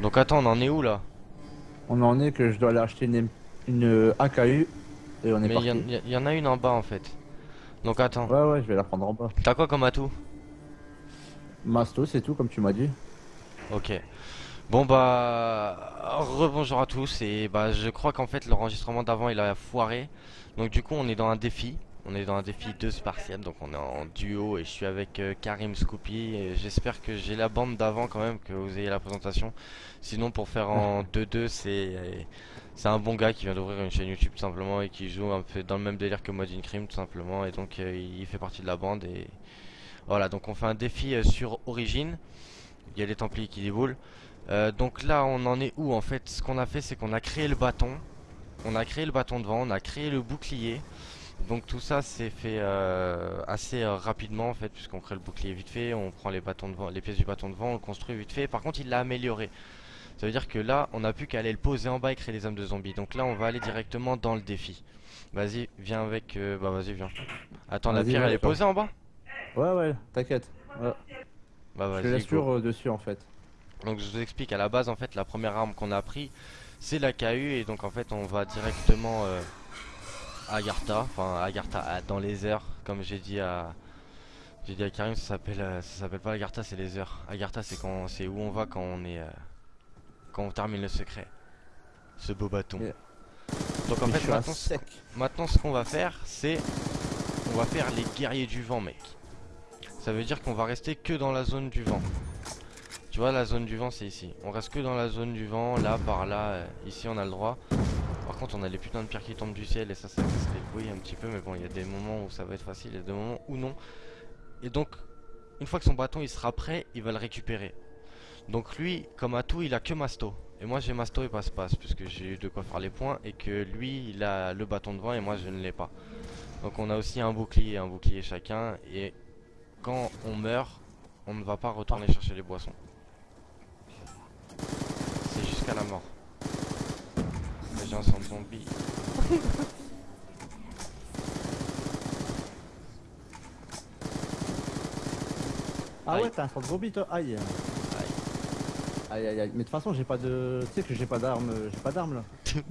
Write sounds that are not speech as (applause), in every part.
Donc attends, on en est où là? On en est que je dois aller acheter une, une euh, AKU et on est Mais parti. il y, en- y en a une en bas en fait. Donc attends, Ouais ouais, je vais la prendre en bas. t'as quoi comme atout? Masto, c'est tout comme tu m'as dit. Ok. Bon bah rebonjour à tous et bah je crois qu'en fait l'enregistrement d'avant il a foiré. Donc du coup on est dans un défi. On est dans un défi de Spartiate, donc on est en duo et je suis avec euh, Karim Scoopy j'espère que j'ai la bande d'avant quand même, que vous ayez la présentation. Sinon pour faire en (laughs) 2-2 c'est c'est un bon gars qui vient d'ouvrir une chaîne YouTube tout simplement et qui joue un peu dans le même délire que moi d'une crime tout simplement et donc euh, il fait partie de la bande et voilà donc on fait un défi euh, sur Origin. Il y a les Templiers qui déboulent. Donc là on en est où en fait? Ce qu'on a fait c'est qu'on a créé le bâton On a créé le bâton devant, on a créé le bouclier Donc tout ça c'est fait euh, assez euh, rapidement en fait Puisqu'on crée le bouclier vite fait, on prend les, bâtons devant, les pièces du bâton devant, on le construit vite fait. Par contre il l'a amélioré. Ça veut dire que là on a plus qu'à aller le poser en bas et créer les âmes de zombies. Donc là on va aller directement dans le défi. Vas-y viens avec, euh, bah vas-y viens. Attends la pierre elle est posée en bas? Ouais ouais, t'inquiète. Ouais. Bah je vas-y go. sur euh, dessus en fait. Donc je vous explique. À la base en fait la première arme qu'on a pris c'est la KU et donc en fait on va directement euh, Agartha, enfin Agartha dans les heures comme j'ai dit à j'ai dit à Karim ça s'appelle euh, ça s'appelle pas Agartha c'est les heures. Agartha c'est quand c'est où on va quand on est euh, quand on termine le secret. Ce beau bâton. Donc en Mais fait sec. Maintenant, ce qu'on va faire, c'est on va faire les guerriers du vent, mec. Ça veut dire qu'on va rester que dans la zone du vent. Tu vois, la zone du vent, c'est ici. On reste que dans la zone du vent, là, par là. euh, ici, on a le droit. Contre, on a les putains de pierres qui tombent du ciel et ça, ça casse les couilles un petit peu. Mais bon, il y a des moments où ça va être facile et des moments où non. Et donc, une fois que son bâton il sera prêt, il va le récupérer. Donc lui, comme atout, il a que Masto. Et moi j'ai Masto et passe-passe, puisque j'ai eu de quoi faire les points, et que lui, il a le bâton devant et moi je ne l'ai pas. Donc on a aussi un bouclier, un bouclier chacun, et quand on meurt, on ne va pas retourner chercher les boissons. C'est jusqu'à la mort. (laughs) Ah Aïe. ouais, t'as un de zombie toi Aïe. Aïe aïe aïe. Mais de toute façon, j'ai pas de. Tu sais que j'ai pas d'arme. J'ai pas d'arme là. (laughs)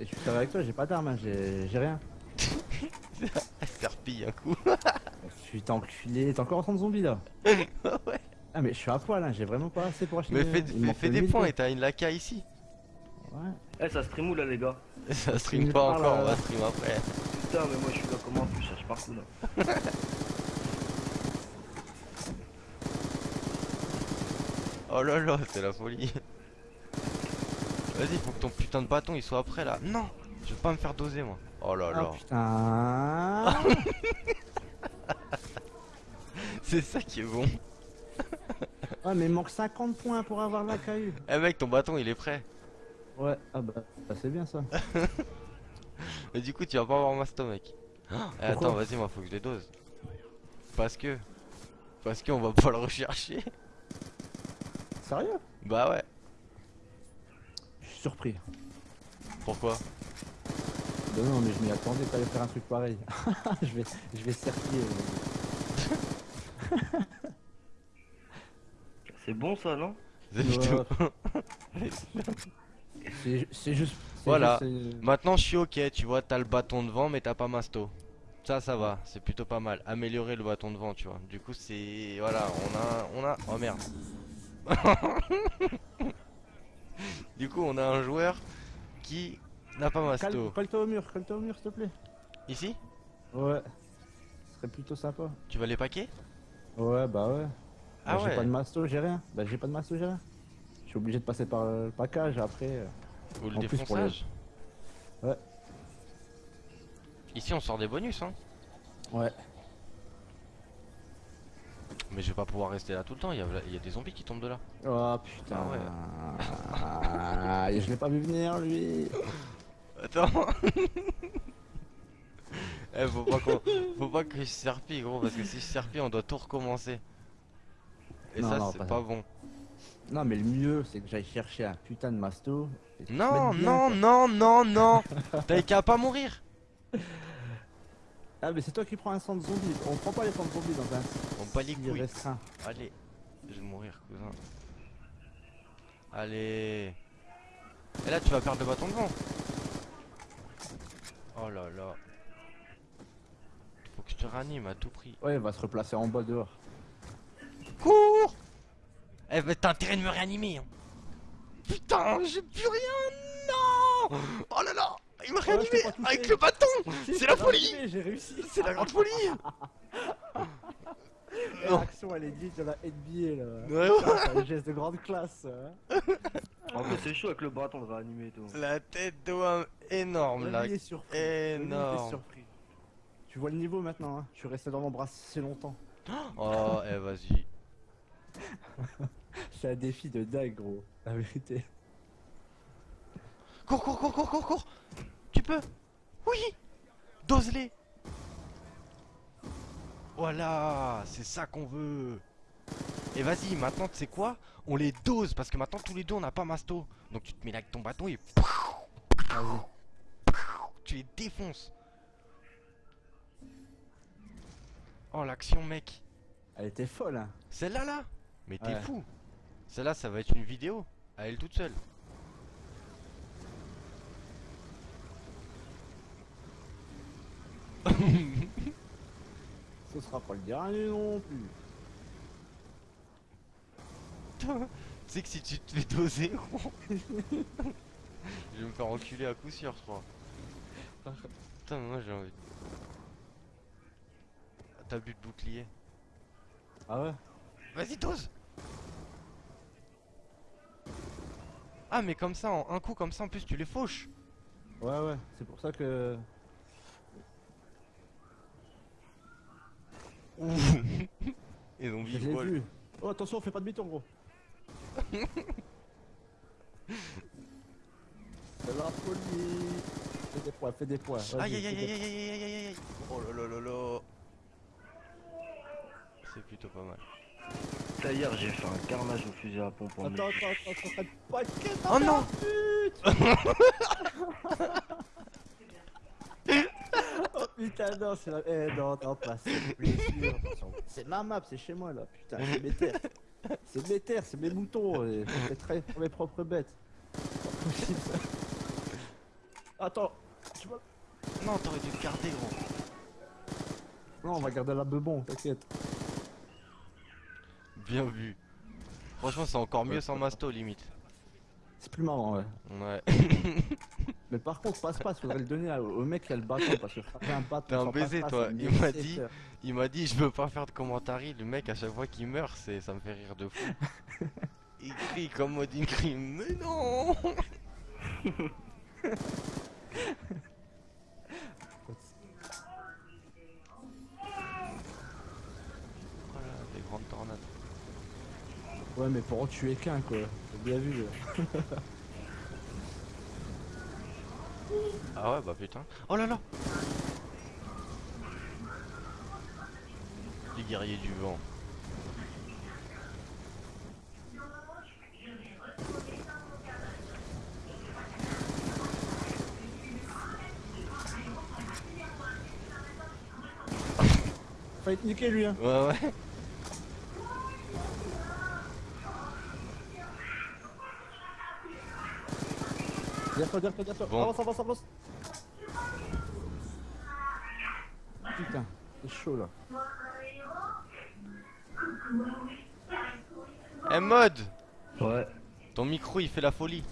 Et je suis sérieux avec toi, j'ai pas d'arme, hein, j'ai rien. (laughs) Serpille un coup. Suis enculé, t'es encore en train de zombie là. ouais. Ah mais je suis à poil, hein, j'ai vraiment pas assez pour acheter. Mais des- fais, fais- fais des points et t'as une laca ici. Eh, ça stream où là, les gars (laughs) Ça stream pas part, encore, là. on va stream après. Putain, mais moi je suis là, comment Je cherche partout là. (laughs) Oh là là, c'est la folie. Vas-y, faut que ton putain de bâton il soit prêt là. Non, je vais pas me faire doser moi. Oh là là, Ah putain (laughs) c'est ça qui est bon. Ouais mais il manque 50 points pour avoir la KU. Eh mec, ton bâton il est prêt. Ouais, ah bah, bah, c'est bien ça. (laughs) Mais du coup, tu vas pas avoir masto mec. Eh, attends, vas-y, moi faut que je les dose. Parce que. Parce qu'on va pas le rechercher. Sérieux? Bah ouais. Je suis surpris. Pourquoi? Bah non mais je m'y attendais pas à faire un truc pareil. (laughs) je vais je vais serpiller. C'est bon ça, non? (laughs) C'est Ouais. C'est juste. Voilà. juste, euh, Maintenant, je suis ok, tu vois, t'as le bâton devant, mais t'as pas masto. Ça, ça va, c'est plutôt pas mal. Améliorer le bâton devant, tu vois. Du coup, c'est. Voilà, on a. On a. Oh merde. (laughs) du coup, on a un joueur qui n'a pas masto. colle-toi au mur, colle-toi au mur s'il te plaît. Ici? Ouais. Ce serait plutôt sympa. Tu vas les paquer? Ouais bah ouais. Ah Bah, J'ai ouais. pas de masto, j'ai rien. Bah j'ai pas de masto, j'ai rien. Je suis obligé de passer par le package après. euh. Ou le En les- défonçage Ouais. Ici, on sort des bonus, hein. Ouais. Mais je vais pas pouvoir rester là tout le temps, il y a, y a des zombies qui tombent de là. Oh putain. Ah Ah, je l'ai pas vu venir lui. Attends (laughs) Eh faut pas Faut pas que je serpille gros parce que si je serpille on doit tout recommencer Et Non, ça c'est pas pas ça. bon Non mais le mieux c'est que j'aille chercher un putain de masto. Non bien, non quoi. non non non (laughs) T'as qu'à pas mourir Ah mais c'est toi qui prends un sang de zombie. On prend pas les sangs de zombie dans un On bat les couilles restreint. Allez Je vais mourir cousin Allez. Et là, tu vas perdre le bâton devant. Oh là là. Faut que je te ranime à tout prix. Ouais, il va se replacer en bas dehors. Cours Eh bah t'as intérêt de me réanimer hein. Putain, j'ai plus rien Non Oh là là Il m'a Oh, réanimé avec le bâton C'est la folie J'ai réussi. C'est la grande folie (laughs) L'action, elle est dite de la NBA là. Ouais, ouais. Putain, c'est un geste de grande classe. hein. En plus, c'est chaud avec le bâton de réanimer et tout. La tête d'homme énorme là Rémi est surpris. Énorme surpris. Tu vois le niveau maintenant, hein. Je suis resté dans mon bras si longtemps. Oh, eh vas-y C'est un défi de dingue, gros. La vérité. Cours, cours, cours, cours, cours, cours. Tu peux. Oui. Dose-les. Voilà C'est ça qu'on veut. Et vas-y, maintenant, tu sais quoi? On les dose, parce que maintenant, tous les deux, on n'a pas masto. Donc tu te mets là avec ton bâton et tu les défonces. Oh, l'action, mec. Elle était folle, hein. Celle-là, là? Mais t'es Ouais. fou Celle-là, ça va être une vidéo, à elle toute seule. Ce sera pas le dernier non plus. tu sais que si tu te fais doser, (laughs) je vais me faire enculer à coup sûr, je crois. Putain, moi j'ai envie. de- T'as bu de bouclier. Ah ouais? Vas-y, dose Ah, mais comme ça, en un coup comme ça, en plus, tu les fauches. Ouais, ouais. C'est pour ça que. Ils ont vu l'ai quoi, vu. Oh, attention, fais pas de demi-tour, gros. (laughs) C'est la folie. Fais des points, fais des points. Aïe aïe aïe aïe aïe aïe aïe aïe aïe Oh là là là là C'est plutôt pas mal. Hier, j'ai fait un carnage au fusil à pompe en Attends, attends, attends, attends, attends, pas de quête, Oh non (laughs) Oh putain, non, c'est la. Eh non, non, pas. C'est ma map, c'est chez moi là, putain, c'est mes terres. C'est mes terres, c'est mes moutons, et je fais travailler pour mes propres bêtes. Pas possible ça. Attends, tu vois. Non, t'aurais dû le garder gros Non, on va garder la bebon, t'inquiète. Bien vu Franchement c'est encore mieux sans masto limite C'est plus marrant, ouais. Ouais (laughs) Mais par contre, passe-passe, faudrait le donner au mec qui a le bâton, parce que frapper un bâton. T'es un baiser, toi. Il m'a dit-. Il m'a dit je veux pas faire de commentaires Le mec à chaque fois qu'il meurt c'est ça me fait rire de fou (laughs) Il crie comme mode crime Mais non (laughs) mais pour en tuer qu'un, quoi. J'ai bien vu. Ah ouais bah putain Oh là là Les guerriers du vent Fallait te niquer, lui, hein. Ouais ouais Derrière toi, derrière toi. Bon. Avance, avance, avance. Putain, c'est chaud là. Eh mode Ouais. Ton micro il fait la folie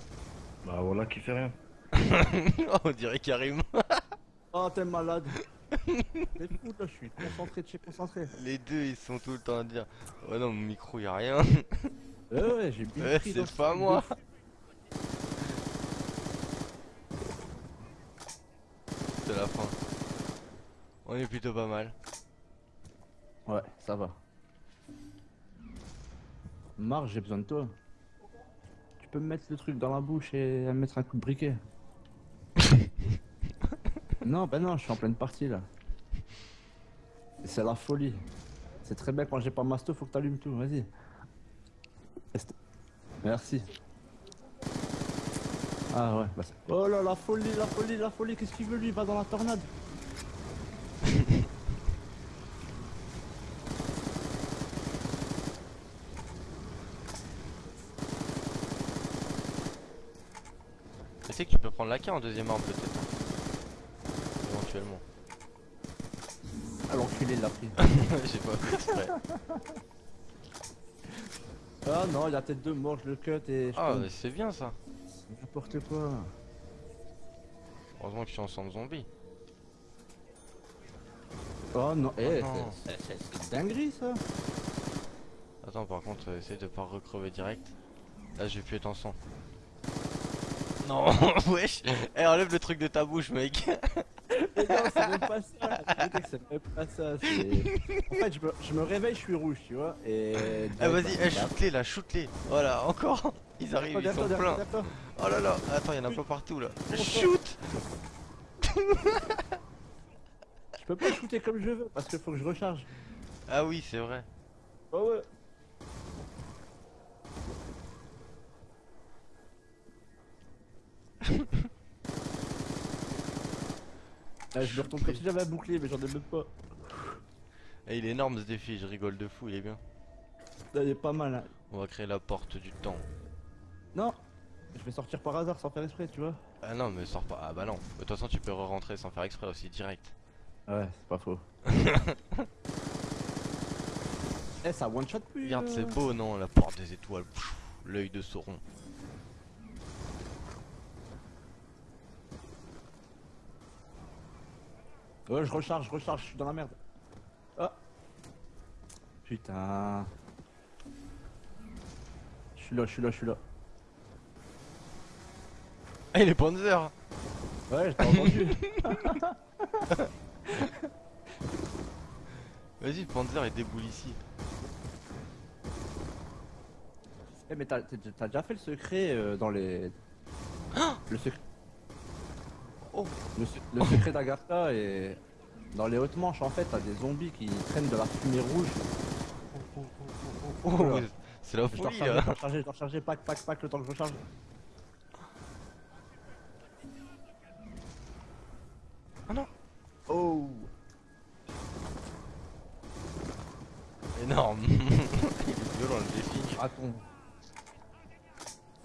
Bah voilà qui fait rien. (laughs) On dirait Karim (laughs) Oh, t'es malade. T'es fou là, je suis concentré, je suis concentré. Les deux ils sont tout le temps à dire Ouais non mon micro y a rien Ouais, ouais, j'ai bien Ouais c'est pas moi C'est la fin On est plutôt pas mal Ouais, ça va. Marc, j'ai besoin de toi. Tu peux me mettre le truc dans la bouche et me mettre un coup de briquet. (laughs) non, bah non, je suis en pleine partie là. C'est la folie. C'est très bien quand j'ai pas masto, faut que t'allumes tout, vas-y. Merci. Ah ouais, bah Oh là, la folie, la folie, la folie, qu'est-ce qu'il veut lui? Il va dans la tornade. Tu sais que tu peux prendre la K en deuxième arme peut-être. Éventuellement. Ah l'enculé l'a pris. (laughs) J'ai pas fait exprès. Ah non, il a peut-être deux morts, je le cut et je Ah, mais c'est bien ça. N'importe quoi. Heureusement que je suis en centre zombie. Oh non, eh, non. c'est- dinguerie ça. Attends, par contre, euh, essaye de pas recrever direct. Là, j'ai pu être en sang. Non, (laughs) wesh Eh, enlève le truc de ta bouche, mec (laughs) Mais non, c'est même pas ça. Que c'est même pas ça. En fait, je me, je me réveille, je suis rouge, tu vois. Et. Ah, vas-y, eh, shoot-les là, shoot-les Voilà, encore (laughs) Ils arrivent, ils sont pleins Oh là là Attends, y'en a plein partout là Shoot Je peux pas shooter comme je veux parce qu'il faut que je recharge. Ah oui, c'est vrai. Oh ouais. (laughs) Ah, je me retourne comme si j'avais un bouclier, mais j'en ai même pas. Eh, il est énorme ce défi, je rigole de fou, il est bien. Là, il est pas mal. Hein. On va créer la porte du temps. Non, je vais sortir par hasard sans faire exprès, tu vois. Ah non, mais sors pas. Ah bah non. De toute façon, tu peux re-rentrer sans faire exprès aussi, direct. Ouais, c'est pas faux. (laughs) eh, ça one shot plus. Regarde, c'est beau, non La porte des étoiles. Pfff, L'œil de Sauron. Ouais, je recharge, je recharge, je suis dans la merde. Ah. Putain. Je suis là, je suis là, je suis là. Ah, il est Panzer Ouais, je t'ai entendu. (laughs) Vas-y, Panzer, il déboule ici. Eh, mais t'as déjà fait le secret euh, dans les. le secret. Oh. Le, se- le secret d'Agatha et. Dans les hautes manches, en fait, t'as des zombies qui traînent de la fumée rouge. Oh, Oula. c'est la Je folie recharger, je là dois recharger, je dois recharger, pack, pack, pack, le temps que je recharge. Ah non Oh Énorme (laughs) Il est violent le défi. Attends.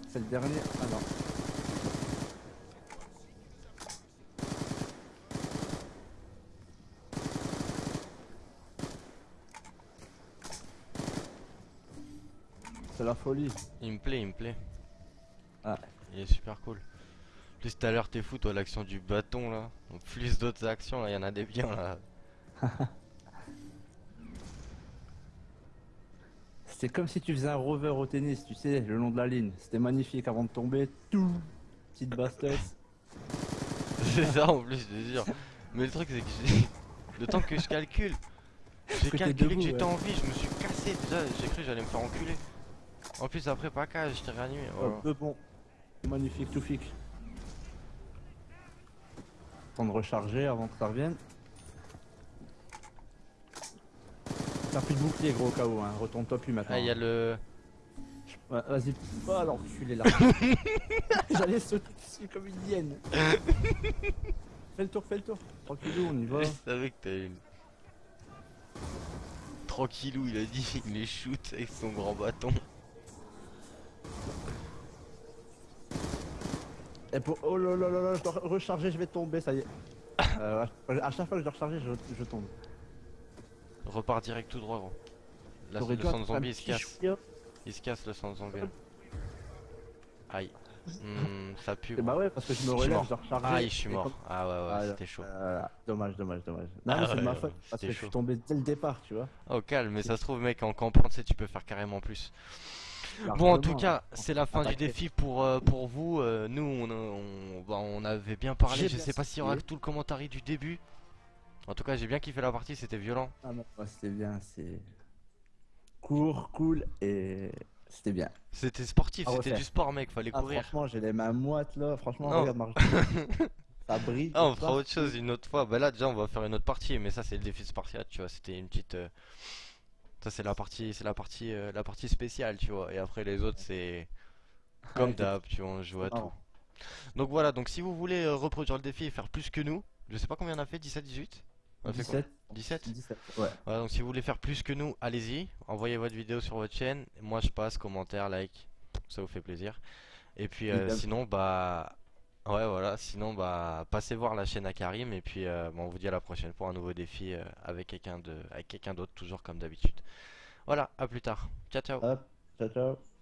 C'est le dernier Ah non. C'est la folie. Il me plaît, il me plaît. Ah. Il est super cool. Plus tout à l'heure t'es fou toi l'action du bâton là. En plus d'autres actions là, il y en a des biens là. (laughs) C'est comme si tu faisais un rover au tennis, tu sais, le long de la ligne. C'était magnifique avant de tomber. Tout Petite basse-tête. (laughs) C'est ça en plus, je te jure. Mais le truc c'est que j'ai... (laughs) Le temps que je calcule, j'ai calculé que j'étais ouais. en vie, je me suis cassé déjà, j'ai cru que j'allais me faire enculer. En plus après pas qu'à, je t'ai réanimé. Oh. Deux bons. Magnifique, tout fixe. Temps de recharger avant que ça revienne. T'as plus de bouclier gros où, hein. retourne-toi plus maintenant. Ah il y a le... Ouais, Vas-y, oh alors l'enculé là. (laughs) J'allais sauter dessus comme une hyène. fais le tour, fais le tour. Tranquillou, on y va. Je savais que une... Tranquillou il a dit, il les shoot avec son grand bâton. Et pour... Oh là là là là, je dois recharger, je vais tomber, ça y est. (coughs) Euh, à chaque fois que je dois recharger, je, je tombe. Repars direct tout droit gros. Le attendre un zombie il se casse. Il se casse le centre zombie. là. Aïe. Hmm, ça pue. Et bah ouais, parce que je me relève, je dois recharger. Aïe, je suis mort. comme- Ah ouais, ouais, Ah, c'était chaud. euh, dommage, dommage, dommage. Non, Ah mais c'est de ma faute, parce que je suis tombé dès le départ, tu vois. Oh calme, mais ça se trouve mec en campant tu sais tu peux faire carrément plus. Bon en tout cas hein. c'est la fin du défi pour, euh, pour vous. Euh, nous on, on, bah, on avait bien parlé, je bien sais pas s'il y aura tout le commentaire du début. En tout cas j'ai bien kiffé la partie, c'était violent. Ah non, c'était bien, c'est court, cool et c'était bien. C'était sportif, À c'était du sport mec, fallait Ah, courir. franchement, j'ai les mains moites là, franchement, Non. regarde, Marc. (laughs) ça brille. Ah on fera autre chose une autre fois. Bah là déjà on va faire une autre partie, mais ça c'est le défi de Spartiate, tu vois, c'était une petite... euh, Ça c'est la partie, c'est la partie, euh, la partie spéciale, tu vois. Et après les autres c'est comme Ouais, d'hab, tu vois, on joue à tout. Donc voilà, donc si vous voulez euh, reproduire le défi et faire plus que nous, je sais pas combien on a fait, 17, 18 On a fait combien 17 17 17, ouais. Voilà, donc si vous voulez faire plus que nous, allez-y, envoyez votre vidéo sur votre chaîne. Moi je passe, commentaire, like, ça vous fait plaisir. Et puis euh, sinon, bah Ouais, voilà. Sinon, bah, passez voir la chaîne à Karim et puis euh, bon, on vous dit à la prochaine pour un nouveau défi euh, avec quelqu'un d'autre, toujours comme d'habitude. Voilà, à plus tard. Ciao, ciao. Ciao ciao.